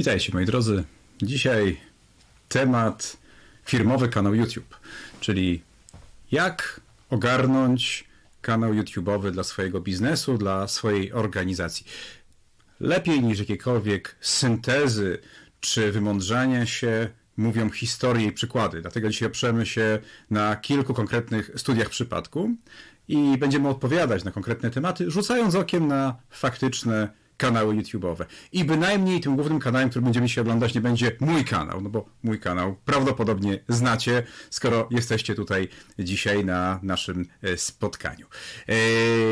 Witajcie moi drodzy. Dzisiaj temat firmowy kanał YouTube, czyli jak ogarnąć kanał YouTube'owy dla swojego biznesu, dla swojej organizacji. Lepiej niż jakiekolwiek syntezy czy wymądrzania się mówią historie i przykłady. Dlatego dzisiaj oprzemy się na kilku konkretnych studiach przypadku i będziemy odpowiadać na konkretne tematy, rzucając okiem na faktyczne kanały YouTube'owe. I bynajmniej tym głównym kanałem, który będziemy się oglądać, nie będzie mój kanał, no bo mój kanał prawdopodobnie znacie, skoro jesteście tutaj dzisiaj na naszym e, spotkaniu. E,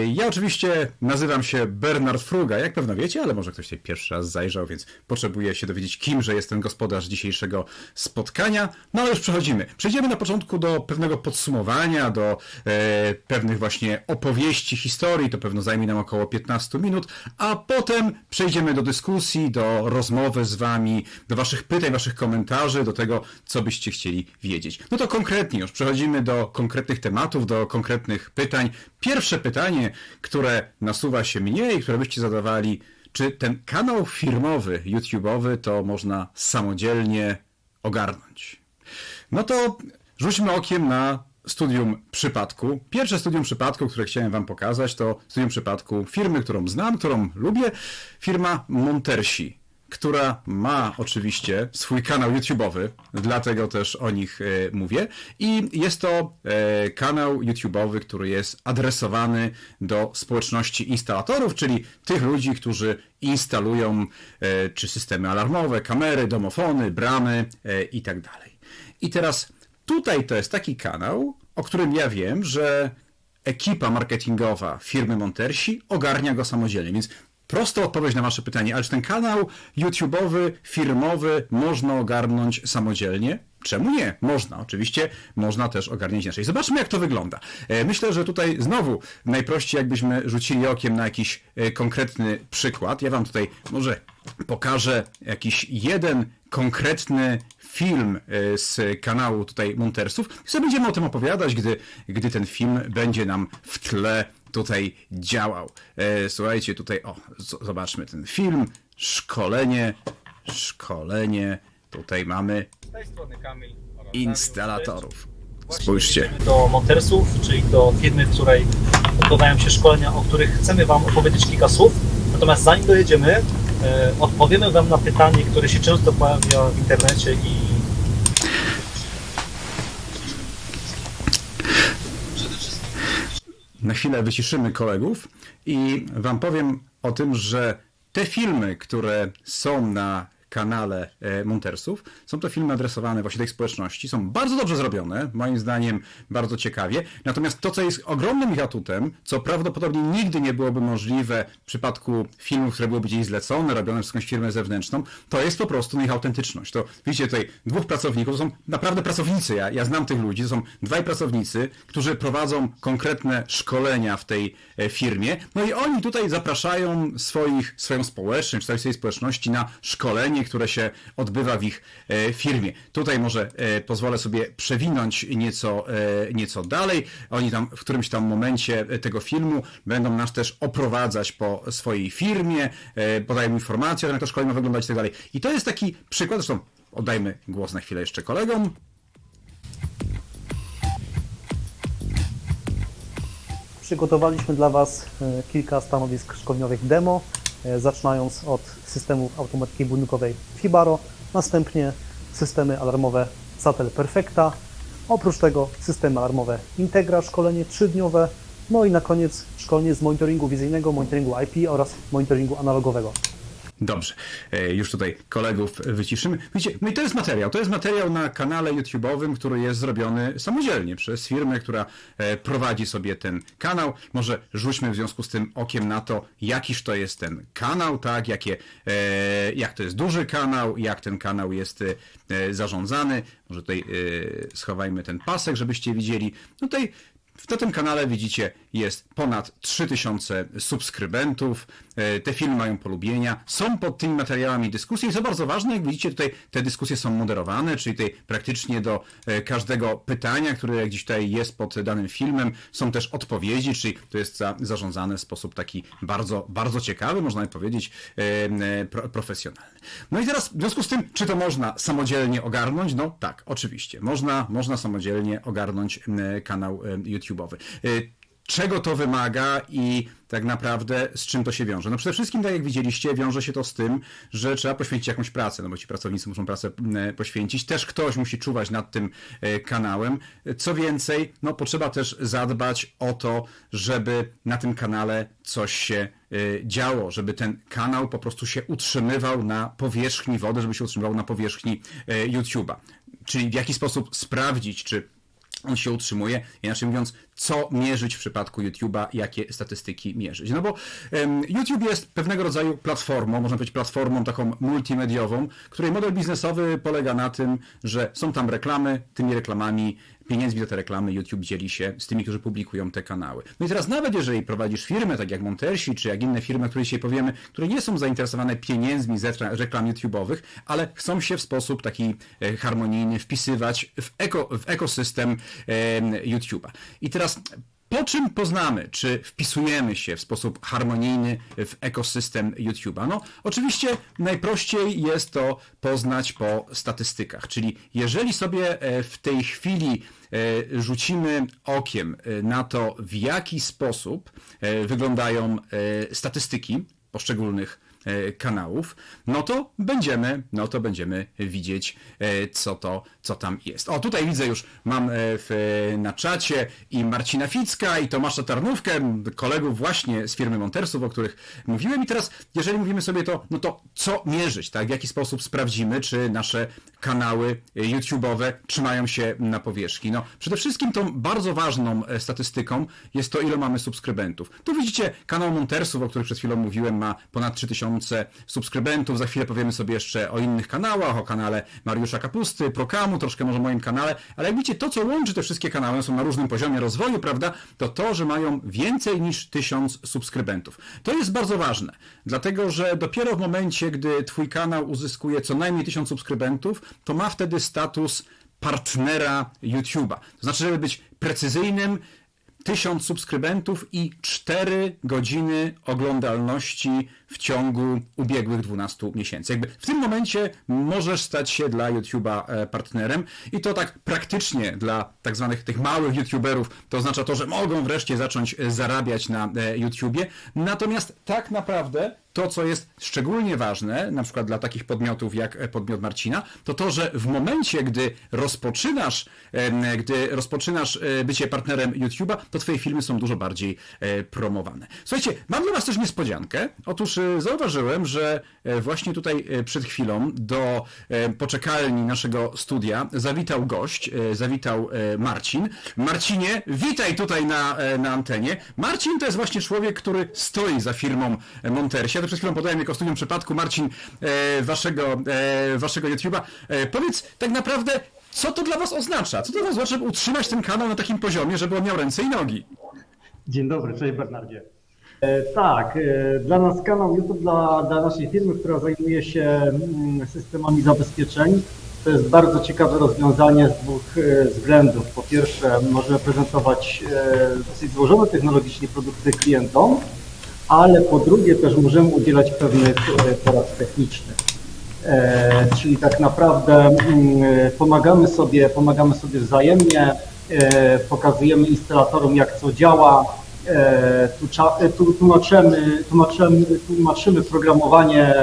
ja oczywiście nazywam się Bernard Fruga, jak pewno wiecie, ale może ktoś tutaj pierwszy raz zajrzał, więc potrzebuję się dowiedzieć, kimże jest ten gospodarz dzisiejszego spotkania. No ale już przechodzimy. Przejdziemy na początku do pewnego podsumowania, do e, pewnych właśnie opowieści, historii, to pewno zajmie nam około 15 minut, a potem potem przejdziemy do dyskusji, do rozmowy z Wami, do Waszych pytań, Waszych komentarzy, do tego, co byście chcieli wiedzieć. No to konkretnie już przechodzimy do konkretnych tematów, do konkretnych pytań. Pierwsze pytanie, które nasuwa się mnie i które byście zadawali, czy ten kanał firmowy, YouTube'owy, to można samodzielnie ogarnąć? No to rzućmy okiem na studium przypadku. Pierwsze studium przypadku, które chciałem Wam pokazać, to studium przypadku firmy, którą znam, którą lubię, firma Montersi, która ma oczywiście swój kanał YouTube'owy, dlatego też o nich e, mówię. I jest to e, kanał YouTube'owy, który jest adresowany do społeczności instalatorów, czyli tych ludzi, którzy instalują e, czy systemy alarmowe, kamery, domofony, bramy i tak. I teraz Tutaj to jest taki kanał, o którym ja wiem, że ekipa marketingowa firmy Montersi ogarnia go samodzielnie, więc prosta odpowiedź na wasze pytanie, ale czy ten kanał YouTube'owy, firmowy można ogarnąć samodzielnie? Czemu nie? Można, oczywiście można też ogarniać inaczej. Zobaczmy, jak to wygląda. E, myślę, że tutaj znowu najprościej, jakbyśmy rzucili okiem na jakiś e, konkretny przykład. Ja Wam tutaj może pokażę jakiś jeden konkretny film e, z kanału tutaj Montersów i będziemy o tym opowiadać, gdy, gdy ten film będzie nam w tle tutaj działał. Słuchajcie, tutaj, o, zobaczmy ten film, szkolenie, szkolenie, tutaj mamy instalatorów. Spójrzcie. do Montersów, czyli do firmy, w której odbywają się szkolenia, o których chcemy Wam opowiedzieć kilka słów. Natomiast zanim dojedziemy, e, odpowiemy Wam na pytanie, które się często pojawia w internecie i Na chwilę wyciszymy kolegów i Wam powiem o tym, że te filmy, które są na kanale e, Montersów, są to filmy adresowane właśnie tej społeczności, są bardzo dobrze zrobione, moim zdaniem bardzo ciekawie, natomiast to, co jest ogromnym atutem, co prawdopodobnie nigdy nie byłoby możliwe w przypadku filmów, które byłyby gdzieś zlecone, robione przez jakąś firmę zewnętrzną, to jest po prostu ich autentyczność. To widzicie tutaj dwóch pracowników, to są naprawdę pracownicy, ja, ja znam tych ludzi, to są dwaj pracownicy, którzy prowadzą konkretne szkolenia w tej e, firmie, no i oni tutaj zapraszają swoich, swoją społeczność, swojej społeczności na szkolenie, które się odbywa w ich e, firmie. Tutaj może e, pozwolę sobie przewinąć nieco, e, nieco dalej. Oni tam w którymś tam momencie tego filmu będą nas też oprowadzać po swojej firmie, podają informacje, jak to szkolenie ma wyglądać i tak dalej. I to jest taki przykład, zresztą oddajmy głos na chwilę jeszcze kolegom. Przygotowaliśmy dla Was kilka stanowisk szkoleniowych demo, zaczynając od systemów automatyki budynkowej Fibaro, następnie systemy alarmowe Satel Perfecta, oprócz tego systemy alarmowe Integra, szkolenie trzydniowe, no i na koniec szkolenie z monitoringu wizyjnego, monitoringu IP oraz monitoringu analogowego. Dobrze, e, już tutaj kolegów wyciszymy. Widzicie, no i to jest materiał. To jest materiał na kanale YouTube'owym, który jest zrobiony samodzielnie przez firmę, która e, prowadzi sobie ten kanał. Może rzućmy w związku z tym okiem na to, jakiż to jest ten kanał, tak? Jakie, e, jak to jest duży kanał, jak ten kanał jest zarządzany. Może tutaj schowajmy ten pasek, żebyście widzieli. No tutaj na tym kanale widzicie jest ponad 3000 subskrybentów. E, Te filmy mają polubienia. Są pod tymi materiałami dyskusje i co bardzo ważne, jak widzicie tutaj te dyskusje są moderowane, czyli tutaj praktycznie do e, każdego pytania, które gdzieś tutaj jest pod danym filmem, są też odpowiedzi, czyli to jest za, zarządzane w sposób taki bardzo, bardzo ciekawy, można by powiedzieć, e, pro, profesjonalny. No i teraz w związku z tym, czy to można samodzielnie ogarnąć? No tak, oczywiście. Można, można samodzielnie ogarnąć kanał YouTube'owy. E, czego to wymaga i tak naprawdę z czym to się wiąże. No przede wszystkim, tak jak widzieliście, wiąże się to z tym, że trzeba poświęcić jakąś pracę, no bo ci pracownicy muszą pracę m, poświęcić. Też ktoś musi czuwać nad tym e, kanałem. Co więcej, no potrzeba też zadbać o to, żeby na tym kanale coś się e, działo, żeby ten kanał po prostu się utrzymywał na powierzchni wody, żeby się utrzymywał na powierzchni e, YouTube'a. Czyli w jaki sposób sprawdzić, czy on się utrzymuje, inaczej mówiąc, co mierzyć w przypadku YouTube'a, jakie statystyki mierzyć. No bo em, YouTube jest pewnego rodzaju platformą, można powiedzieć platformą taką multimediową, której model biznesowy polega na tym, że są tam reklamy, tymi reklamami, pieniędzmi za te reklamy YouTube dzieli się z tymi, którzy publikują te kanały. No i teraz nawet jeżeli prowadzisz firmę, tak jak Montersi, czy jak inne firmy, o których dzisiaj powiemy, które nie są zainteresowane pieniędzmi z rekla- reklam YouTube'owych, ale chcą się w sposób taki e, harmonijny wpisywać w, eko, w ekosystem e, YouTube'a. I teraz po czym poznamy, czy wpisujemy się w sposób harmonijny w ekosystem YouTube'a? No, oczywiście najprościej jest to poznać po statystykach, czyli jeżeli sobie e, w tej chwili e, rzucimy okiem e, na to, w jaki sposób wyglądają statystyki poszczególnych kanałów, no to będziemy, no to będziemy widzieć, e, co to, co tam jest. O, tutaj widzę już, mam e, w, na czacie i Marcina Ficka, i Tomasza Tarnówkę, kolegów właśnie z firmy Montersów, o których mówiłem. I teraz, jeżeli mówimy sobie to, no to co mierzyć, tak? W jaki sposób sprawdzimy, czy nasze kanały e, YouTube'owe trzymają się na powierzchni? No, przede wszystkim tą bardzo ważną e, statystyką jest to, ile mamy subskrybentów. Tu widzicie kanał Montersów, o których przed chwilą mówiłem, ma ponad 3000 subskrybentów. Za chwilę powiemy sobie jeszcze o innych kanałach, o kanale Mariusza Kapusty, Prokamu, troszkę może o moim kanale, ale jak widzicie, to co łączy te wszystkie kanały, są na różnym poziomie rozwoju, prawda, to to, że mają więcej niż 1000 subskrybentów. To jest bardzo ważne, dlatego że dopiero w momencie, gdy twój kanał uzyskuje co najmniej 1000 subskrybentów, to ma wtedy status partnera YouTube'a. To znaczy, żeby być precyzyjnym, 1000 subskrybentów i 4 godziny oglądalności w ciągu ubiegłych 12 miesięcy. Jakby w tym momencie możesz stać się dla YouTube'a e, partnerem i to tak praktycznie dla tak zwanych tych małych YouTuberów to oznacza to, że mogą wreszcie zacząć e, zarabiać na e, YouTubie. Natomiast tak naprawdę to, co jest szczególnie ważne, na przykład dla takich podmiotów jak e, podmiot Marcina, to to, że w momencie, gdy rozpoczynasz, gdy rozpoczynasz e, bycie partnerem YouTube'a, to twoje filmy są dużo bardziej e, promowane. Słuchajcie, mam dla was też niespodziankę. Otóż zauważyłem, że właśnie tutaj przed chwilą do poczekalni naszego studia zawitał gość, zawitał Marcin. Marcinie, witaj tutaj na, na antenie. Marcin to jest właśnie człowiek, który stoi za firmą Montersi. Ja to przed chwilą podałem jako studium przypadku, Marcin, e, waszego, e, waszego YouTube'a. E, powiedz tak naprawdę, co to dla was oznacza? Co to dla was oznacza, żeby utrzymać ten kanał na takim poziomie, żeby on miał ręce i nogi? Dzień dobry, cześć Bernardzie. Tak, dla nas kanał YouTube, dla, dla naszej firmy, która zajmuje się mm, systemami zabezpieczeń, to jest bardzo ciekawe rozwiązanie z dwóch względów. Po pierwsze, możemy prezentować dosyć złożone technologicznie produkty klientom, ale po drugie też możemy udzielać pewnych e, porad technicznych. E, czyli tak naprawdę mm, pomagamy sobie, pomagamy sobie wzajemnie, e, pokazujemy instalatorom jak co działa, tłumaczymy, tłumaczymy, tłumaczymy programowanie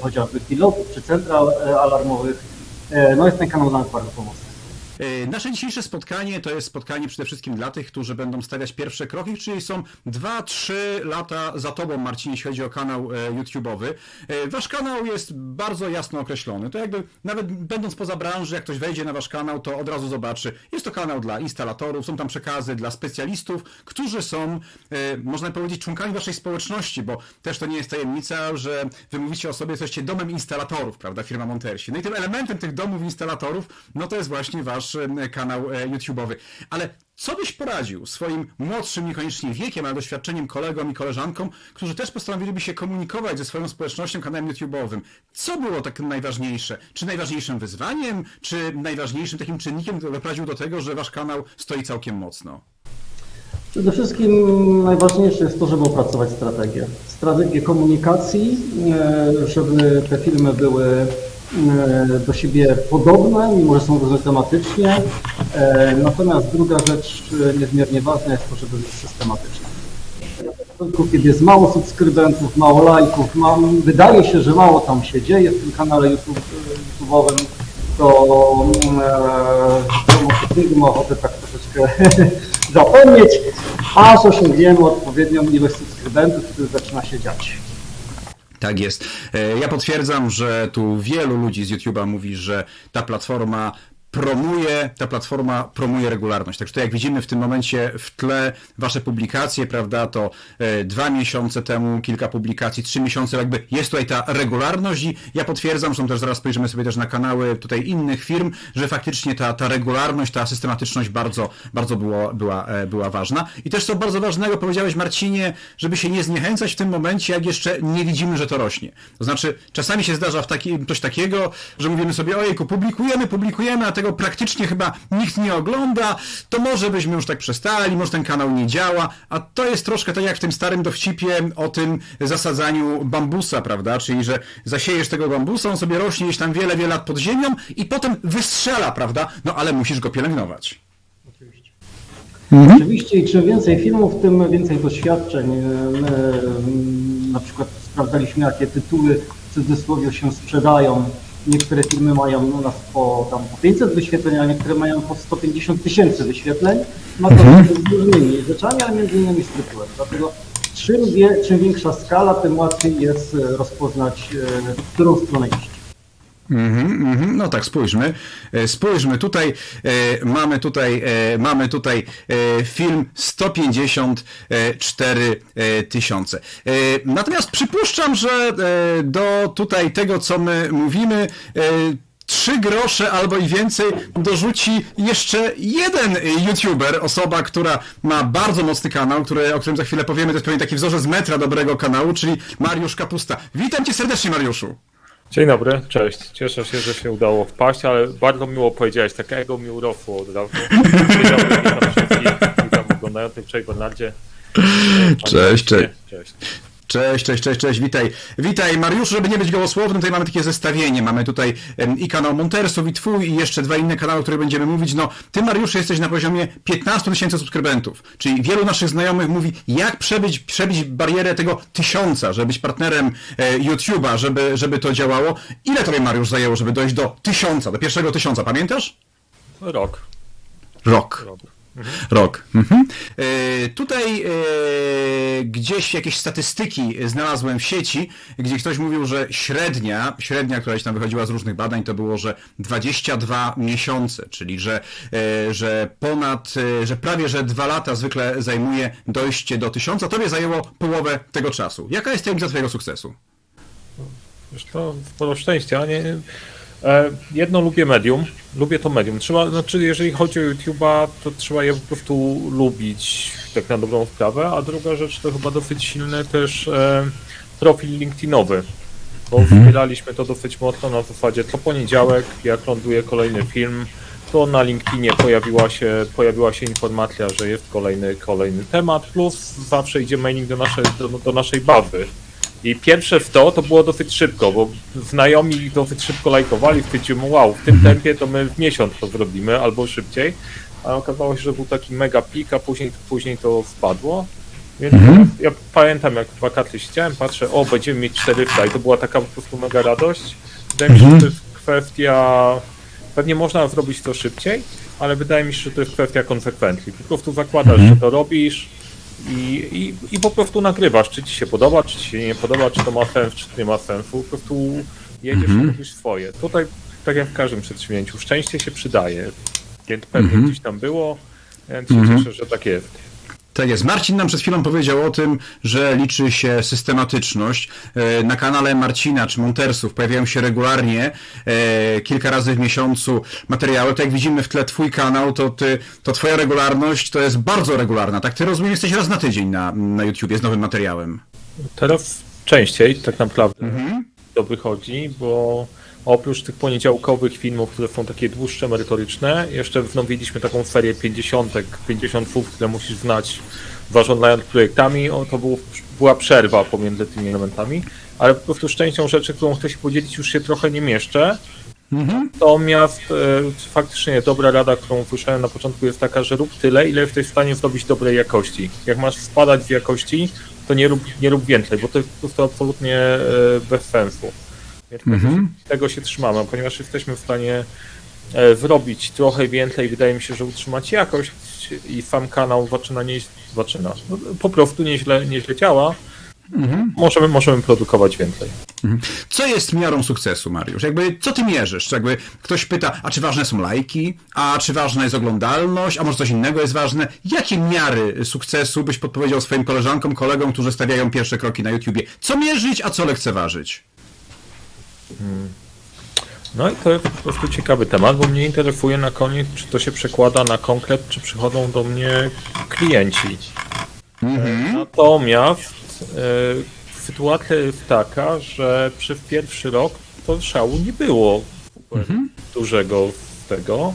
chociażby pilotów czy central alarmowych. No jest ten kanał nas bardzo pomocny. E, Nasze dzisiejsze spotkanie to jest spotkanie przede wszystkim dla tych, którzy będą stawiać pierwsze kroki, czyli są 2-3 lata za tobą, Marcin, jeśli chodzi o kanał e, YouTube'owy. E, Wasz kanał jest bardzo jasno określony. To jakby nawet będąc poza branży, jak ktoś wejdzie na wasz kanał, to od razu zobaczy. Jest to kanał dla instalatorów, są tam przekazy dla specjalistów, którzy są, można powiedzieć, członkami waszej społeczności, bo też to nie jest tajemnica, że wy mówicie o sobie, jesteście domem instalatorów, prawda, firma Montersi. No i tym elementem tych domów instalatorów, no to jest właśnie wasz masz e, kanał e, YouTube'owy. Ale co byś poradził swoim młodszym, niekoniecznie wiekiem, ale doświadczeniem kolegom i koleżankom, którzy też postanowiliby się komunikować ze swoją społecznością kanałem YouTube'owym? Co było tak najważniejsze? Czy najważniejszym wyzwaniem, czy najważniejszym takim czynnikiem, który doprowadził do tego, że wasz kanał stoi całkiem mocno? Przede wszystkim najważniejsze jest to, żeby opracować strategię. Strategię komunikacji, e, żeby te filmy były do siebie podobne, mimo że są różne tematycznie. E, Natomiast druga rzecz e, niezmiernie ważna jest to, żeby być systematyczne. Tylko kiedy jest mało subskrybentów, mało lajków, wydaje się, że mało tam się dzieje w tym kanale YouTube, YouTube'owym, to e, ma ochotę tak troszeczkę zapomnieć, aż osiągniemy odpowiednią ilość subskrybentów, który zaczyna się dziać. Tak jest. E, Ja potwierdzam, że tu wielu ludzi z YouTube'a mówi, że ta platforma promuje, ta platforma promuje regularność. Także to jak widzimy w tym momencie w tle wasze publikacje, prawda, to e, dwa miesiące temu kilka publikacji, trzy miesiące, jakby jest tutaj ta regularność i ja potwierdzam, że też zaraz spojrzymy sobie też na kanały tutaj innych firm, że faktycznie ta, ta regularność, ta systematyczność bardzo, bardzo było, była, e, była ważna. I też co bardzo ważnego powiedziałeś Marcinie, żeby się nie zniechęcać w tym momencie, jak jeszcze nie widzimy, że to rośnie. To znaczy, czasami się zdarza w taki, coś takiego, że mówimy sobie, ojejku, publikujemy, publikujemy, a tego praktycznie chyba nikt nie ogląda, to może byśmy już tak przestali, może ten kanał nie działa, a to jest troszkę tak jak w tym starym dowcipie o tym zasadzaniu bambusa, prawda? Czyli, że zasiejesz tego bambusa, on sobie rośnie gdzieś tam wiele, wiele lat pod ziemią i potem wystrzela, prawda? No ale musisz go pielęgnować. Oczywiście. Oczywiście i czym więcej filmów, tym więcej doświadczeń. My mm, na przykład sprawdzaliśmy, jakie tytuły w cudzysłowie się sprzedają. Niektóre filmy mają u nas po, tam, po 500 wyświetleń, a niektóre mają po 150 tysięcy wyświetleń. Ma to z różnymi rzeczami, ale między innymi z tytułem. Dlatego czym, wie, czym większa skala, tym łatwiej jest e, rozpoznać, e, w którą stronę iść. Mhm, mhm. No tak, spójrzmy. E, Spójrzmy tutaj, e, mamy tutaj, e, mamy tutaj e, film 154 e, tysiące. E, Natomiast przypuszczam, że do tutaj tego, co my mówimy, trzy grosze albo i więcej dorzuci jeszcze jeden youtuber, osoba, która ma bardzo mocny kanał, który, o którym za chwilę powiemy, to jest pewnie taki wzorzec metra dobrego kanału, czyli Mariusz Kapusta. Witam cię serdecznie, Mariuszu. Dzień dobry, cześć. Cieszę się, że się udało wpaść, ale bardzo miło powiedziałeś, tak ego mi urosło od razu. Dzień dobry, witam wszystkich, witam oglądających, cześć Bernardzie. Cześć, cześć. Cześć. Cześć, cześć, cześć, cześć, witaj. Witaj Mariuszu, żeby nie być gołosłownym, tutaj mamy takie zestawienie. Mamy tutaj i kanał Montersów, i twój, i jeszcze dwa inne kanały, o których będziemy mówić. No, ty Mariusz jesteś na poziomie 15 tysięcy subskrybentów, czyli wielu naszych znajomych mówi, jak przebić, przebić barierę tego tysiąca, żeby być partnerem e, YouTube'a, żeby, żeby to działało. Ile tobie Mariusz zajęło, żeby dojść do tysiąca, do pierwszego tysiąca, pamiętasz? Rok. Rok. Rok. Rok. Mhm. E, tutaj e, gdzieś jakieś statystyki znalazłem w sieci, gdzie ktoś mówił, że średnia, średnia, która się tam wychodziła z różnych badań, to było, że 22 miesiące, czyli że, e, że ponad, e, że prawie, że dwa lata zwykle zajmuje dojście do tysiąca. Tobie zajęło połowę tego czasu. Jaka jest tajemnica twojego sukcesu? Wiesz, to sporo szczęścia, nie? E, jedno lubię medium, lubię to medium. Trzeba, znaczy jeżeli chodzi o YouTube'a, to trzeba je po prostu lubić tak na dobrą sprawę, a druga rzecz to chyba dosyć silny też e, profil LinkedInowy, bo wspieraliśmy to dosyć mocno na zasadzie co poniedziałek, jak ląduje kolejny film, to na LinkedInie pojawiła się, pojawiła się informacja, że jest kolejny, kolejny temat, plus zawsze idzie mailing do naszej, do, do naszej bazy. I pierwsze w to, to było dosyć szybko, bo znajomi dosyć szybko lajkowali, stwierdzimy, wow, w tym tempie to my w miesiąc to zrobimy, albo szybciej. A okazało się, że był taki mega pik, a później, później to spadło. Więc ja pamiętam, jak w wakacje siedziałem, patrzę, o, będziemy mieć 400 i to była taka po prostu mega radość. Wydaje mi się, że to jest kwestia, pewnie można zrobić to szybciej, ale wydaje mi się, że to jest kwestia konsekwencji. Po prostu zakładasz, że to robisz, i, i, i po prostu nagrywasz, czy ci się podoba, czy ci się nie podoba, czy to ma sens, czy to nie ma sensu. Po prostu jedziesz i robisz swoje. Tutaj, tak jak w każdym przedsięwzięciu, szczęście się przydaje. Więc pewnie gdzieś tam było, więc się cieszę, że tak jest. Tak jest. Marcin nam przed chwilą powiedział o tym, że liczy się systematyczność. E, Na kanale Marcina czy Montersów pojawiają się regularnie, e, kilka razy w miesiącu materiały. To jak widzimy w tle twój kanał, to, ty, to twoja regularność to jest bardzo regularna. Tak, ty rozumiem, jesteś raz na tydzień na, na YouTubie z nowym materiałem. Teraz częściej tak naprawdę to wychodzi, bo oprócz tych poniedziałkowych filmów, które są takie dłuższe, merytoryczne, jeszcze wznowiliśmy taką serię 50, 50 słów, które musisz znać zarządzając projektami. O, to był, była przerwa pomiędzy tymi elementami, ale po prostu z częścią rzeczy, którą chcę się podzielić, już się trochę nie mieszczę. Natomiast e, faktycznie dobra rada, którą usłyszałem na początku jest taka, że rób tyle, ile jesteś w stanie zrobić dobrej jakości. Jak masz spadać w jakości, to nie rób, nie rób więcej, bo to jest po prostu absolutnie e, bez sensu. Więc Mhm. tego się trzymamy, ponieważ jesteśmy w stanie e, zrobić trochę więcej, wydaje mi się, że utrzymać jakość i sam kanał zaczyna nie zaczyna. No, po prostu nieźle, nieźle działa. Możemy, możemy produkować więcej. Co jest miarą sukcesu, Mariusz? Jakby, co ty mierzysz? Jakby ktoś pyta, a czy ważne są lajki? A czy ważna jest oglądalność? A może coś innego jest ważne? Jakie miary sukcesu byś podpowiedział swoim koleżankom, kolegom, którzy stawiają pierwsze kroki na YouTubie? Co mierzyć, a co lekceważyć? No i to jest po prostu ciekawy temat, bo mnie interesuje na koniec, czy to się przekłada na konkret, czy przychodzą do mnie klienci. E, Natomiast e, sytuacja jest taka, że przez pierwszy rok to szału nie było super dużego z tego.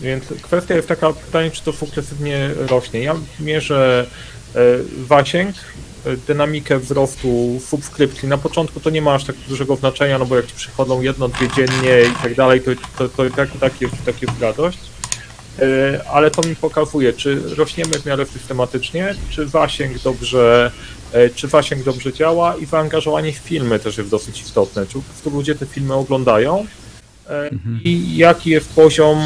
Więc kwestia jest taka, pytanie, czy to sukcesywnie rośnie. Ja mierzę e, zasięg, e, dynamikę wzrostu subskrypcji. Na początku to nie ma aż tak dużego znaczenia, no bo jak ci przychodzą jedno, dwie dziennie i tak dalej, to, to, to i tak, tak, jest, tak jest radość. E, Ale to mi pokazuje, czy rośniemy w miarę systematycznie, czy zasięg dobrze, e, czy zasięg dobrze działa i zaangażowanie w filmy też jest dosyć istotne. Czy po prostu ludzie te filmy oglądają e, i jaki jest poziom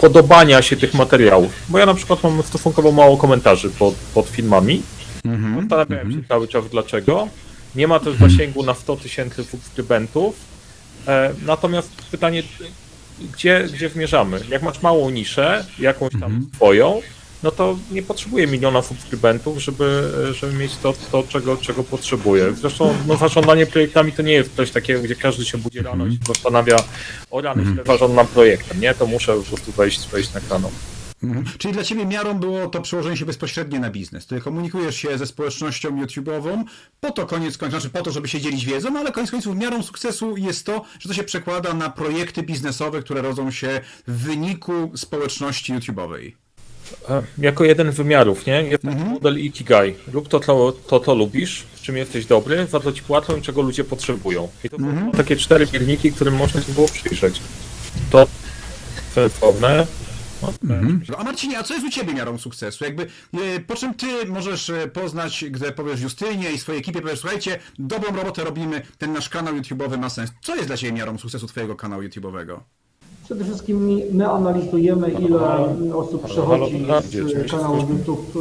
podobania się tych materiałów. Bo ja na przykład mam stosunkowo mało komentarzy pod, pod filmami. Zastanawiałem się cały czas dlaczego. Nie ma też zasięgu na 100 tysięcy subskrybentów. E, natomiast pytanie, gdzie, gdzie zmierzamy? Jak masz małą niszę, jakąś tam swoją, no to nie potrzebuję miliona subskrybentów, żeby, żeby mieć to, to czego, czego potrzebuję. Zresztą no, zarządzanie projektami to nie jest coś takiego, gdzie każdy się budzi rano i się zastanawia, o rany, źle zarządzam projektem, nie? To muszę po prostu wejść, wejść na kanał. Mhm. Czyli dla ciebie miarą było to przełożenie się bezpośrednie na biznes. Ty komunikujesz się ze społecznością YouTube'ową, po to koniec końców, znaczy po to, żeby się dzielić wiedzą, ale koniec końców miarą sukcesu jest to, że to się przekłada na projekty biznesowe, które rodzą się w wyniku społeczności YouTube'owej. Jako jeden z wymiarów, nie? Jest taki model Ikigai. Rób to, to, to, to lubisz, w czym jesteś dobry, za to ci płacą i czego ludzie potrzebują. I to są takie cztery pierniki, którym można się było przyjrzeć. To sensowne. No, A Marcinie, a co jest u ciebie miarą sukcesu? Jakby, e, po czym ty możesz e, poznać, gdy powiesz Justynie i swojej ekipie, powiesz, słuchajcie, dobrą robotę robimy, ten nasz kanał YouTube'owy ma sens. Co jest dla ciebie miarą sukcesu twojego kanału YouTube'owego? Przede wszystkim mi- my analizujemy, ile osób przechodzi z kanału YouTube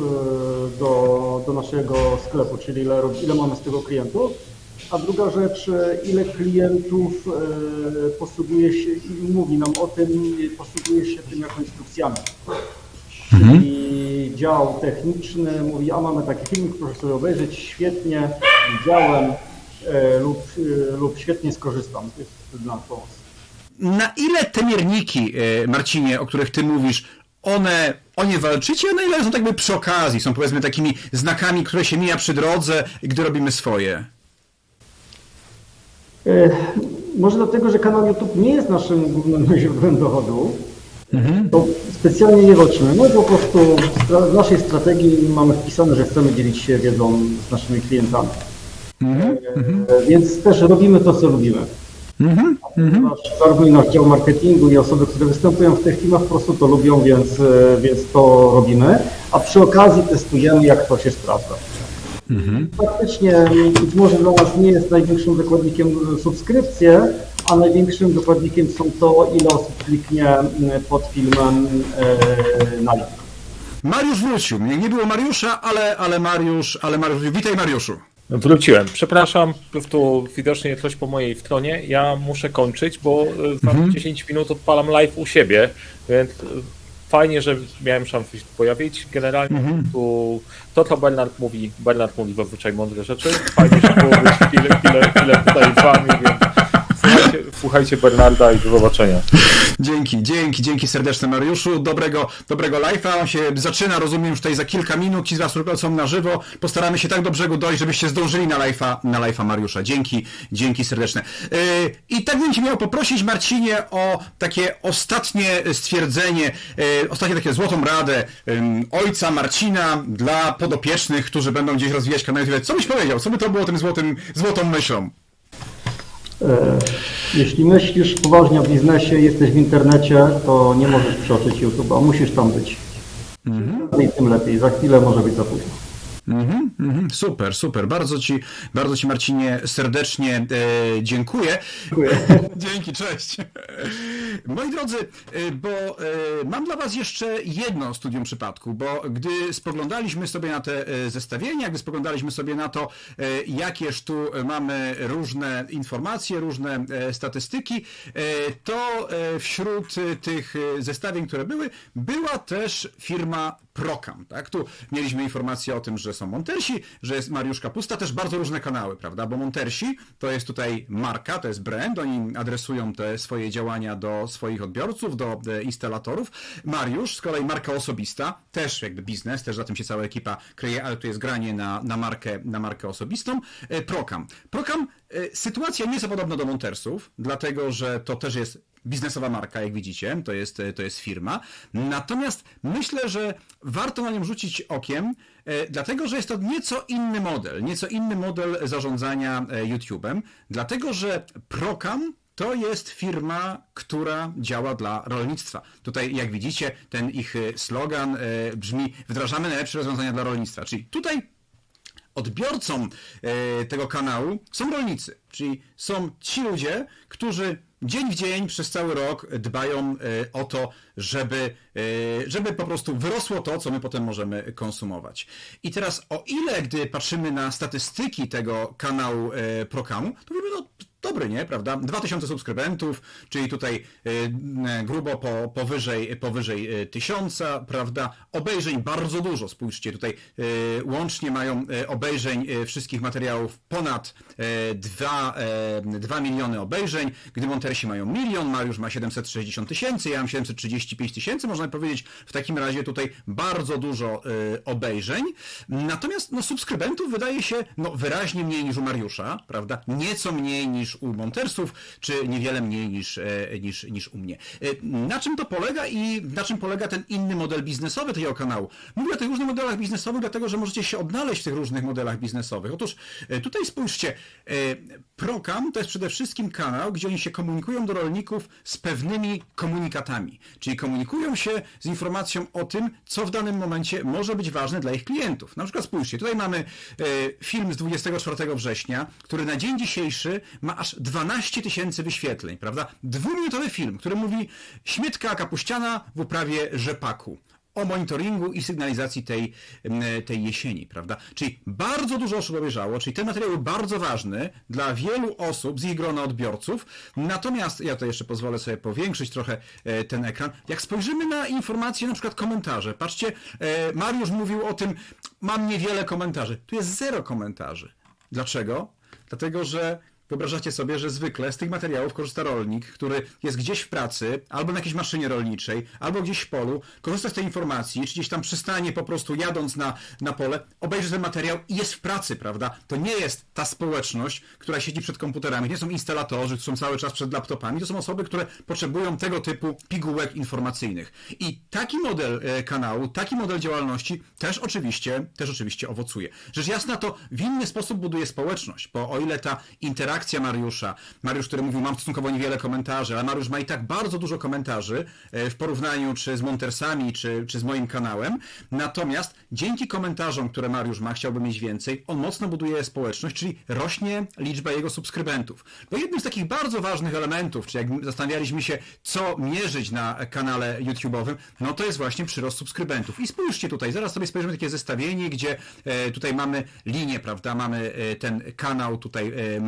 do, do naszego sklepu, czyli ile, ile mamy z tego klientów. A druga rzecz, e, ile klientów e, posługuje się i mówi nam o tym, posługuje się tym jako instrukcjami. Czyli dział techniczny mówi, a mamy taki film, proszę sobie obejrzeć, świetnie, widziałem e, lub, lub świetnie skorzystam. To jest dla nas. Na ile te mierniki, Marcinie, o których ty mówisz, one, o nie walczycie, a na ile są tak przy okazji, są powiedzmy takimi znakami, które się mija przy drodze, gdy robimy swoje? E, Może dlatego, że kanał YouTube nie jest naszym głównym źródłem dochodu, to specjalnie nie walczymy. My po prostu w naszej strategii mamy wpisane, że chcemy dzielić się wiedzą z naszymi klientami. E, Więc też robimy to, co lubimy. Ponieważ Zarówno i nasz dział marketingu i osoby, które występują w tych filmach po prostu to lubią, więc, e, więc to robimy. A przy okazji testujemy, jak to się sprawdza. Faktycznie być może dla nas nie jest największym wykładnikiem subskrypcje, a największym wykładnikiem są to, ile osób kliknie m, pod filmem e, na link. Mariusz wrócił. Nie, nie było Mariusza, ale, ale Mariusz, ale Mariusz, witaj Mariuszu. Wróciłem. Przepraszam, po prostu widocznie coś po mojej stronie. Ja muszę kończyć, bo e, za 10 minut odpalam live u siebie, więc e, fajnie, że miałem szansę się tu pojawić. Generalnie tu to, co Bernard mówi, Bernard mówi zazwyczaj mądre rzeczy. Fajnie, że było być chwilę, chwilę, chwilę tutaj z wami, więc słuchajcie, słuchajcie Bernarda i do zobaczenia. Dzięki, dzięki, dzięki serdeczne Mariuszu. Dobrego, dobrego live'a. On się zaczyna, rozumiem, już tutaj za kilka minut. Ci z Was, którzy są na żywo, postaramy się tak do brzegu dojść, żebyście zdążyli na live'a, na live'a Mariusza. Dzięki, dzięki serdeczne. Yy, I tak bym Cię miał poprosić, Marcinie, o takie ostatnie stwierdzenie, yy, ostatnie takie złotą radę yy, ojca Marcina dla podopiecznych, którzy będą gdzieś rozwijać kanał. Co byś powiedział? Co by to było tym złotym, złotą myślą? E, Jeśli myślisz poważnie o biznesie, jesteś w internecie, to nie możesz przeoczyć YouTube'a, musisz tam być. I tym lepiej, za chwilę może być za późno. Mhm, mhm, super, super. Bardzo ci, bardzo ci Marcinie serdecznie e, dziękuję. Dziękuję. Dzięki, cześć. Moi drodzy, e, bo e, mam dla Was jeszcze jedno studium przypadku, bo gdy spoglądaliśmy sobie na te e, zestawienia, gdy spoglądaliśmy sobie na to, jakież tu mamy różne informacje, różne statystyki, to wśród tych zestawień, które były, była też firma Procam. Tak? Tu mieliśmy informację o tym, że są Montersi, że jest Mariusz Kapusta, też bardzo różne kanały, prawda? Bo Montersi to jest tutaj marka, to jest brand, oni adresują te swoje działania do swoich odbiorców, do e, instalatorów. Mariusz, z kolei marka osobista, też jakby biznes, też za tym się cała ekipa kryje, ale tu jest granie na, na, markę, na markę osobistą. E, Procam. Procam, e, sytuacja nie jest podobna do Montersów, dlatego że to też jest biznesowa marka, jak widzicie, to jest, to jest firma. Natomiast myślę, że warto na nią rzucić okiem, dlatego że jest to nieco inny model, nieco inny model zarządzania YouTube'em, dlatego że Procam to jest firma, która działa dla rolnictwa. Tutaj, jak widzicie, ten ich e, slogan e, brzmi: wdrażamy najlepsze rozwiązania dla rolnictwa. Czyli tutaj odbiorcą e, tego kanału są rolnicy, czyli są ci ludzie, którzy dzień w dzień przez cały rok dbają o to, żeby, żeby po prostu wyrosło to, co my potem możemy konsumować. I teraz o ile, gdy patrzymy na statystyki tego kanału Prokamu, to wiemy, no dobry, nie, prawda? 2000 subskrybentów, czyli tutaj e, grubo po, powyżej, powyżej e, tysiąca, prawda? Obejrzeń bardzo dużo, spójrzcie, tutaj łącznie mają obejrzeń wszystkich materiałów ponad e, 2, e, 2 miliony obejrzeń, gdy Montersi mają milion, Mariusz ma 760 tysięcy, ja mam 735 tysięcy, można powiedzieć, w takim razie tutaj bardzo dużo obejrzeń, natomiast no, subskrybentów wydaje się no, wyraźnie mniej niż u Mariusza, prawda? Nieco mniej niż u Montersów, czy niewiele mniej niż, e, niż, niż u mnie. E, Na czym to polega i na czym polega ten inny model biznesowy tego kanału? Mówię o tych różnych modelach biznesowych, dlatego że możecie się odnaleźć w tych różnych modelach biznesowych. Otóż e, tutaj spójrzcie, Procam to jest przede wszystkim kanał, gdzie oni się komunikują do rolników z pewnymi komunikatami, czyli komunikują się z informacją o tym, co w danym momencie może być ważne dla ich klientów. Na przykład spójrzcie, tutaj mamy film z 24 września, który na dzień dzisiejszy ma aż 12 tysięcy wyświetleń, prawda? Dwuminutowy film, który mówi śmietka kapuściana w uprawie rzepaku o monitoringu i sygnalizacji tej, m, tej jesieni, prawda? Czyli bardzo dużo osób obejrzało, czyli ten materiał był bardzo ważny dla wielu osób z ich grona odbiorców. Natomiast, ja to jeszcze pozwolę sobie powiększyć trochę e, ten ekran. Jak spojrzymy na informacje, na przykład komentarze, patrzcie, e, Mariusz mówił o tym, mam niewiele komentarzy. Tu jest zero komentarzy. Dlaczego? Dlatego, że Wyobrażacie sobie, że zwykle z tych materiałów korzysta rolnik, który jest gdzieś w pracy, albo na jakiejś maszynie rolniczej, albo gdzieś w polu, korzysta z tej informacji, czy gdzieś tam przystanie po prostu jadąc na, na pole, obejrzy ten materiał i jest w pracy, prawda? To nie jest ta społeczność, która siedzi przed komputerami, nie są instalatorzy, którzy są cały czas przed laptopami, to są osoby, które potrzebują tego typu pigułek informacyjnych. I taki model e, kanału, taki model działalności też oczywiście, też oczywiście owocuje. Rzecz jasna to w inny sposób buduje społeczność, bo o ile ta interakcja Mariusza, Mariusz, który mówił, mam stosunkowo niewiele komentarzy, ale Mariusz ma i tak bardzo dużo komentarzy e, w porównaniu czy z Montersami, czy, czy z moim kanałem. Natomiast dzięki komentarzom, które Mariusz ma, chciałby mieć więcej, on mocno buduje społeczność, czyli rośnie liczba jego subskrybentów. Bo jednym z takich bardzo ważnych elementów, czy jak zastanawialiśmy się, co mierzyć na kanale YouTube'owym, no to jest właśnie przyrost subskrybentów. I spójrzcie tutaj, zaraz sobie spojrzymy takie zestawienie, gdzie e, tutaj mamy linię, prawda, mamy e, ten kanał tutaj e,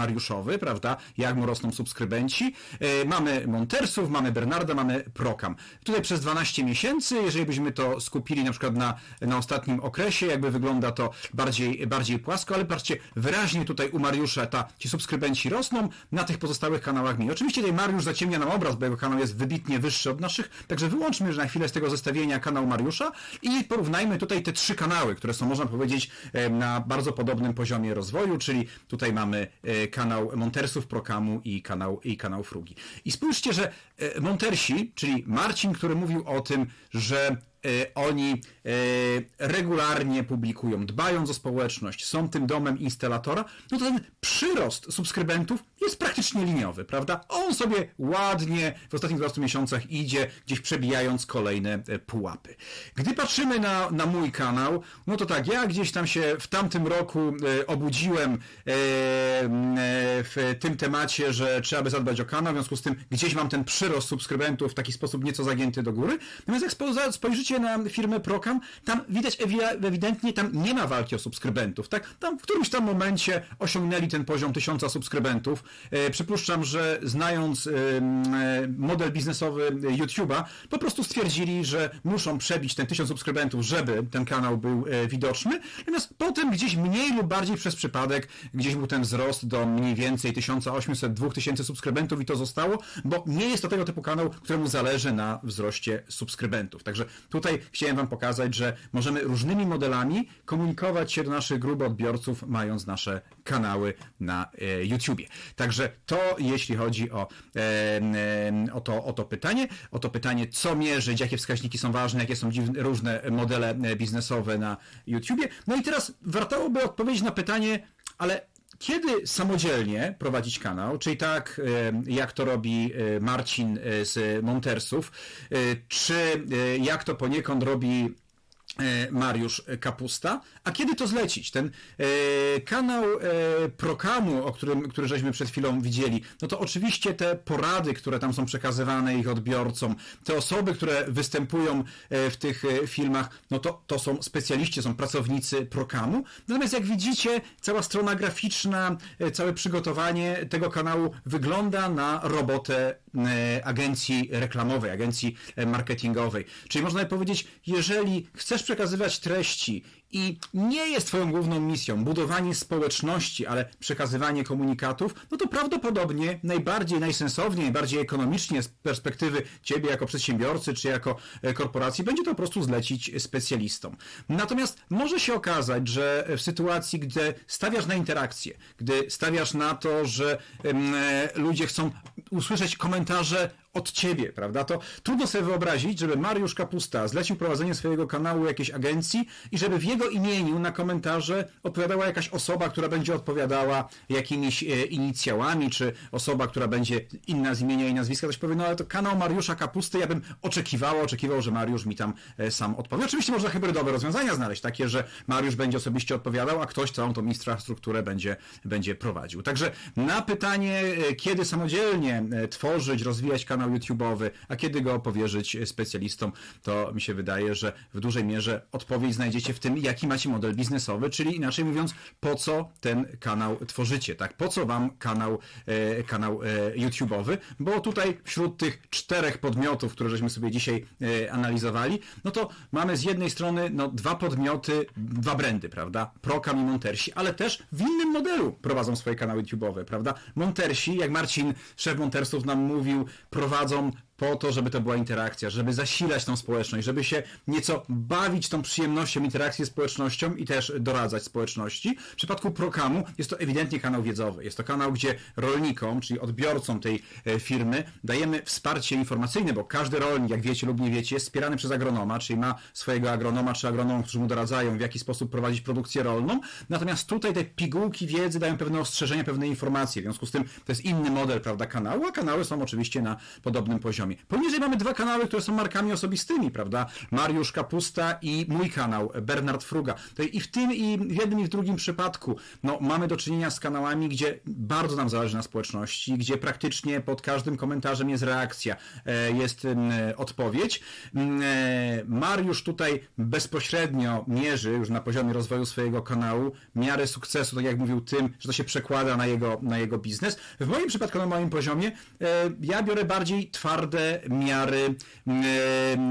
Prawda? Jak mu rosną subskrybenci. E, Mamy Montersów, mamy Bernarda, mamy Prokam. Tutaj przez 12 miesięcy, jeżeli byśmy to skupili na przykład na, na ostatnim okresie, jakby wygląda to bardziej, bardziej płasko, ale patrzcie, wyraźnie tutaj u Mariusza ta, ci subskrybenci rosną, na tych pozostałych kanałach mniej. Oczywiście tutaj Mariusz zaciemnia nam obraz, bo jego kanał jest wybitnie wyższy od naszych, także wyłączmy na chwilę z tego zestawienia kanał Mariusza i porównajmy tutaj te trzy kanały, które są, można powiedzieć, e, na bardzo podobnym poziomie rozwoju, czyli tutaj mamy e, Montersów, Prokamu i kanał, i kanał Frugi. I spójrzcie, że e, Montersi, czyli Marcin, który mówił o tym, że oni e, regularnie publikują, dbając o społeczność, są tym domem instalatora, no to ten przyrost subskrybentów jest praktycznie liniowy, prawda? On sobie ładnie w ostatnich 12 miesiącach idzie, gdzieś przebijając kolejne e, pułapy. Gdy patrzymy na, na mój kanał, no to tak, ja gdzieś tam się w tamtym roku e, obudziłem e, e, w tym temacie, że trzeba by zadbać o kanał, w związku z tym gdzieś mam ten przyrost subskrybentów w taki sposób nieco zagięty do góry. Natomiast jak spo- na firmę Procam, tam widać ewi- ewidentnie, tam nie ma walki o subskrybentów, tak? Tam w którymś tam momencie osiągnęli ten poziom tysiąca subskrybentów. E, przypuszczam, że znając e, model biznesowy YouTube'a, po prostu stwierdzili, że muszą przebić ten tysiąc subskrybentów, żeby ten kanał był e, widoczny. Natomiast potem gdzieś mniej lub bardziej przez przypadek, gdzieś był ten wzrost do mniej więcej 1800-2000 subskrybentów i to zostało, bo nie jest to tego typu kanał, któremu zależy na wzroście subskrybentów. Także tutaj chciałem Wam pokazać, że możemy różnymi modelami komunikować się do naszych grup odbiorców, mając nasze kanały na e, YouTubie. Także to jeśli chodzi o, e, e, o, to, o to pytanie, o to pytanie, co mierzyć, jakie wskaźniki są ważne, jakie są dziwne, różne modele biznesowe na YouTubie. No i teraz warto by odpowiedzieć na pytanie, ale kiedy samodzielnie prowadzić kanał, czyli tak jak to robi e, Marcin e, z Montersów, e, czy jak to poniekąd robi Mariusz Kapusta, a kiedy to zlecić? Ten e, kanał e, Prokamu, o którym, który żeśmy przed chwilą widzieli, no to oczywiście te porady, które tam są przekazywane ich odbiorcom, te osoby, które występują e, w tych e, filmach, no to, to są specjaliści, są pracownicy Prokamu. Natomiast jak widzicie, cała strona graficzna, e, całe przygotowanie tego kanału wygląda na robotę e, agencji reklamowej, agencji e, marketingowej. Czyli można by powiedzieć, jeżeli chcesz przekazywać treści i nie jest Twoją główną misją budowanie społeczności, ale przekazywanie komunikatów, no to prawdopodobnie najbardziej, najsensowniej, najbardziej ekonomicznie z perspektywy Ciebie jako przedsiębiorcy czy jako e, korporacji będzie to po prostu zlecić specjalistom. Natomiast może się okazać, że w sytuacji, gdy stawiasz na interakcję, gdy stawiasz na to, że e, ludzie chcą usłyszeć komentarze od ciebie, prawda? To trudno sobie wyobrazić, żeby Mariusz Kapusta zlecił prowadzenie swojego kanału jakiejś agencji i żeby w jego imieniu na komentarze odpowiadała jakaś osoba, która będzie odpowiadała jakimiś e, inicjałami, czy osoba, która będzie inna z imienia i nazwiska, ktoś powie, no ale to kanał Mariusza Kapusty, ja bym oczekiwała, oczekiwał, że Mariusz mi tam e, sam odpowie. Oczywiście można hybrydowe rozwiązania znaleźć, takie, że Mariusz będzie osobiście odpowiadał, a ktoś całą tą infrastrukturę będzie, będzie prowadził. Także na pytanie, e, kiedy samodzielnie tworzyć, rozwijać kanał YouTube'owy, a kiedy go powierzyć specjalistom, to mi się wydaje, że w dużej mierze odpowiedź znajdziecie w tym, jaki macie model biznesowy, czyli inaczej mówiąc, po co ten kanał tworzycie, tak? Po co wam kanał, e, kanał e, YouTube'owy, bo tutaj wśród tych czterech podmiotów, które żeśmy sobie dzisiaj e, analizowali, no to mamy z jednej strony no, dwa podmioty, dwa brandy, prawda? Prokam i Montersi, ale też w innym modelu prowadzą swoje kanały YouTube'owe, prawda? Montersi, jak Marcin, szef Montersów nam mówił, prowadzą prowadzą po to, żeby to była interakcja, żeby zasilać tą społeczność, żeby się nieco bawić tą przyjemnością interakcji z społecznością i też doradzać społeczności. W przypadku Prokamu jest to ewidentnie kanał wiedzowy. Jest to kanał, gdzie rolnikom, czyli odbiorcom tej e, firmy, dajemy wsparcie informacyjne, bo każdy rolnik, jak wiecie lub nie wiecie, jest wspierany przez agronoma, czyli ma swojego agronoma czy agronomów, którzy mu doradzają, w jaki sposób prowadzić produkcję rolną. Natomiast tutaj te pigułki wiedzy dają pewne ostrzeżenia, pewne informacje. W związku z tym to jest inny model, prawda, kanału, a kanały są oczywiście na podobnym poziomie. Poziomie. Poniżej mamy dwa kanały, które są markami osobistymi, prawda? Mariusz Kapusta i mój kanał, Bernard Fruga. I w tym, i w jednym, i w drugim przypadku, no, mamy do czynienia z kanałami, gdzie bardzo nam zależy na społeczności, gdzie praktycznie pod każdym komentarzem jest reakcja, e, jest odpowiedź. E, Mariusz tutaj bezpośrednio mierzy już na poziomie rozwoju swojego kanału miarę sukcesu, tak jak mówił tym, że to się przekłada na jego, na jego biznes. W moim przypadku, na moim poziomie, e, ja biorę bardziej twarde miary mm,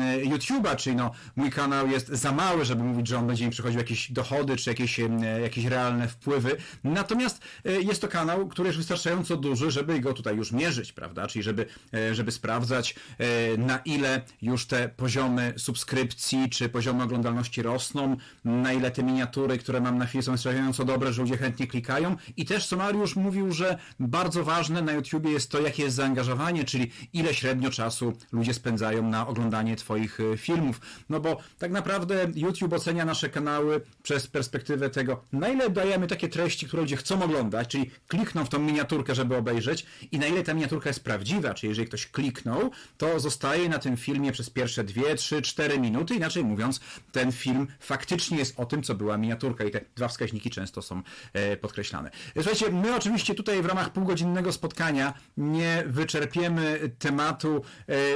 e, YouTube'a, czyli no, mój kanał jest za mały, żeby mówić, że on będzie mi przychodził jakieś dochody, czy jakieś, e, jakieś realne wpływy. Natomiast e, jest to kanał, który jest wystarczająco duży, żeby go tutaj już mierzyć, prawda? Czyli żeby, e, żeby sprawdzać, e, na ile już te poziomy subskrypcji, czy poziomy oglądalności rosną, na ile te miniatury, które mam na chwilę są wystarczająco dobre, że ludzie chętnie klikają. I też co Mariusz mówił, że bardzo ważne na YouTubie jest to, jakie jest zaangażowanie, czyli ile średnio czasu ludzie spędzają na oglądanie Twoich e, filmów. No bo tak naprawdę YouTube ocenia nasze kanały przez perspektywę tego, na ile dajemy takie treści, które ludzie chcą oglądać, czyli klikną w tą miniaturkę, żeby obejrzeć i na ile ta miniaturka jest prawdziwa, czyli jeżeli ktoś kliknął, to zostaje na tym filmie przez pierwsze 2, 3, 4 minuty, inaczej mówiąc, ten film faktycznie jest o tym, co była miniaturka i te dwa wskaźniki często są e, podkreślane. Słuchajcie, my oczywiście tutaj w ramach półgodzinnego spotkania nie wyczerpiemy tematu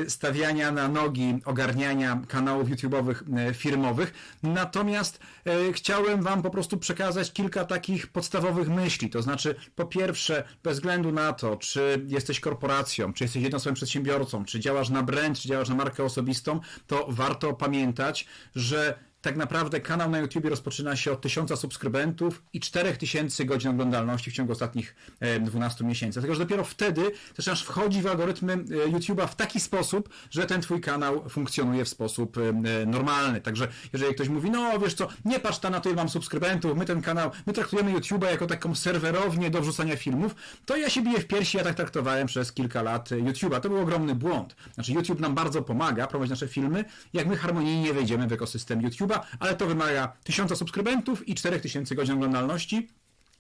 stawiania na nogi, ogarniania kanałów YouTube'owych e, firmowych, natomiast e, chciałem Wam po prostu przekazać kilka takich podstawowych myśli, to znaczy po pierwsze, bez względu na to, czy jesteś korporacją, czy jesteś jednostwowym przedsiębiorcą, czy działasz na brand, czy działasz na markę osobistą, to warto pamiętać, że tak naprawdę kanał na YouTube rozpoczyna się od 1000 subskrybentów i 4000 godzin oglądalności w ciągu ostatnich e, 12 miesięcy. Dlatego, że dopiero wtedy zaczynasz wchodzić w algorytmy e, YouTube'a w taki sposób, że ten twój kanał funkcjonuje w sposób e, e, normalny. Także jeżeli ktoś mówi, no wiesz co, nie patrz ta na to, ile mam subskrybentów, my ten kanał, my traktujemy YouTube'a jako taką serwerownię do wrzucania filmów, to ja się biję w piersi, ja tak traktowałem przez kilka lat e, YouTube'a. To był ogromny błąd. Znaczy YouTube nam bardzo pomaga prowadzić nasze filmy, jak my harmonijnie wejdziemy w ekosystem YouTube'a, ale to wymaga 1000 subskrybentów i 4000 godzin oglądalności.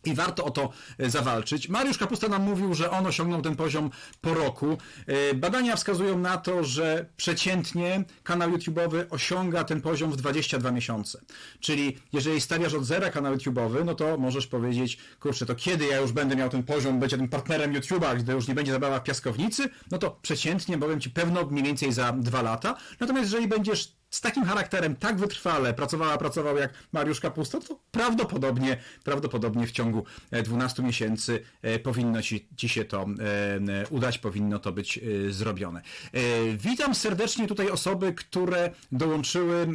I warto o to e, zawalczyć. Mariusz Kapusta nam mówił, że on osiągnął ten poziom po roku. E, Badania wskazują na to, że przeciętnie kanał YouTube'owy osiąga ten poziom w 22 miesiące. Czyli jeżeli stawiasz od zera kanał YouTube'owy, no to możesz powiedzieć, kurczę, to kiedy ja już będę miał ten poziom, będzie tym partnerem YouTube'a, gdy już nie będzie zabawa w piaskownicy, no to przeciętnie, powiem Ci, pewno mniej więcej za dwa lata. Natomiast jeżeli będziesz z takim charakterem tak wytrwale pracowała, pracował jak Mariusz Kapusta, to prawdopodobnie, prawdopodobnie w ciągu e, 12 miesięcy e, powinno ci, ci się to e, udać, powinno to być e, zrobione. E, Witam serdecznie tutaj osoby, które dołączyły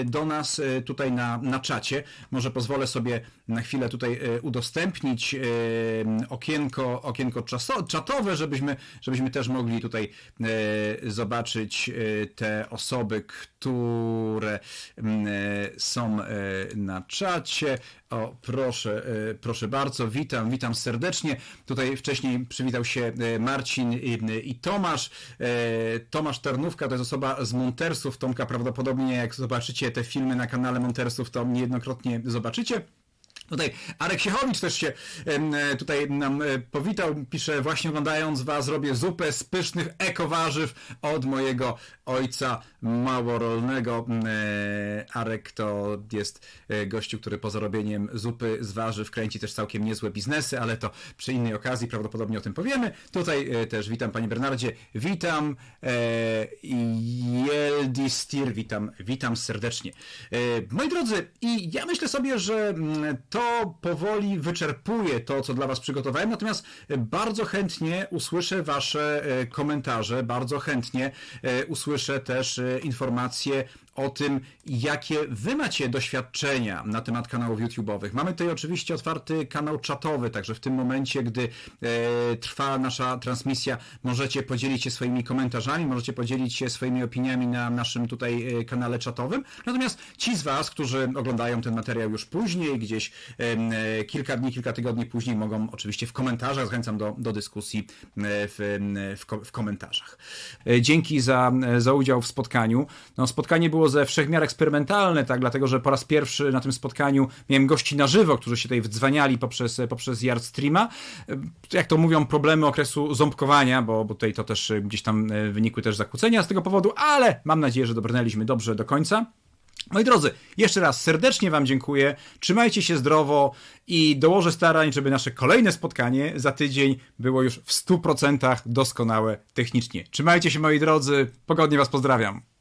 e, do nas e, tutaj na, na czacie. Może pozwolę sobie na chwilę tutaj e, udostępnić e, okienko, okienko czatowe, żebyśmy, żebyśmy też mogli tutaj e, zobaczyć e, te osoby, które mm, e, są e, na czacie. O, proszę, e, proszę bardzo, witam, witam serdecznie. Tutaj wcześniej przywitał się Marcin i, Tomasz. Tomasz Tarnówka to jest osoba z Montersów. Tomka prawdopodobnie, jak zobaczycie te filmy na kanale Montersów, to niejednokrotnie zobaczycie. Tutaj Arek Siechowicz też się tutaj nam powitał, pisze właśnie oglądając was robię zupę z pysznych ekowarzyw od mojego ojca małorolnego. E, Arek to jest e, gościu, który poza robieniem zupy z warzyw kręci też całkiem niezłe biznesy, ale to przy innej okazji prawdopodobnie o tym powiemy. Tutaj e, też witam panie Bernardzie, witam e, Jeldistir, witam, witam serdecznie. Moi drodzy, i ja myślę sobie, że mm, to powoli wyczerpuje to, co dla Was przygotowałem, natomiast bardzo chętnie usłyszę Wasze komentarze, bardzo chętnie e, usłyszę też e, informacje o tym, jakie Wy macie doświadczenia na temat kanałów YouTube'owych. Mamy tutaj oczywiście otwarty kanał czatowy, także w tym momencie, gdy e, trwa nasza transmisja, możecie podzielić się swoimi komentarzami, możecie podzielić się swoimi opiniami na naszym tutaj e, kanale czatowym. Natomiast ci z Was, którzy oglądają ten materiał już później, gdzieś e, kilka dni, kilka tygodni później mogą oczywiście w komentarzach, zachęcam do, do dyskusji e, w, w, w komentarzach. E, Dzięki za, za udział w spotkaniu. No, spotkanie było ze wszechmiar eksperymentalne, tak, dlatego że po raz pierwszy na tym spotkaniu miałem gości na żywo, którzy się tutaj wdzwaniali poprzez, poprzez Yardstreama. Jak to mówią, problemy okresu ząbkowania, bo, bo tutaj to też gdzieś tam e, wynikły też zakłócenia z tego powodu, ale mam nadzieję, że dobrnęliśmy dobrze do końca. Moi drodzy, jeszcze raz serdecznie Wam dziękuję. Trzymajcie się zdrowo i dołożę starań, żeby nasze kolejne spotkanie za tydzień było już w 100% doskonałe technicznie. Trzymajcie się, moi drodzy. Pogodnie Was pozdrawiam.